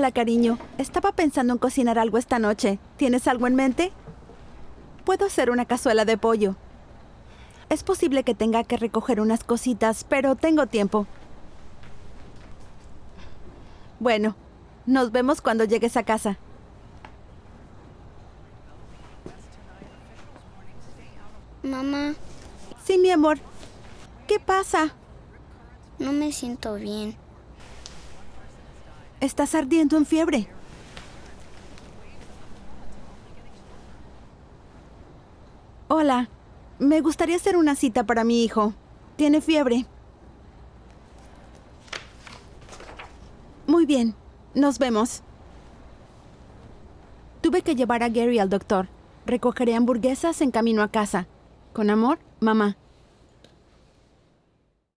Hola, cariño. Estaba pensando en cocinar algo esta noche. ¿Tienes algo en mente? Puedo hacer una cazuela de pollo. Es posible que tenga que recoger unas cositas, pero tengo tiempo. Bueno, nos vemos cuando llegues a casa. Mamá, Sí, mi amor. ¿Qué pasa? no me siento bien. Estás ardiendo en fiebre. Hola. Me gustaría hacer una cita para mi hijo. Tiene fiebre. Muy bien. Nos vemos. Tuve que llevar a Gary al doctor. Recogeré hamburguesas en camino a casa. Con amor, mamá.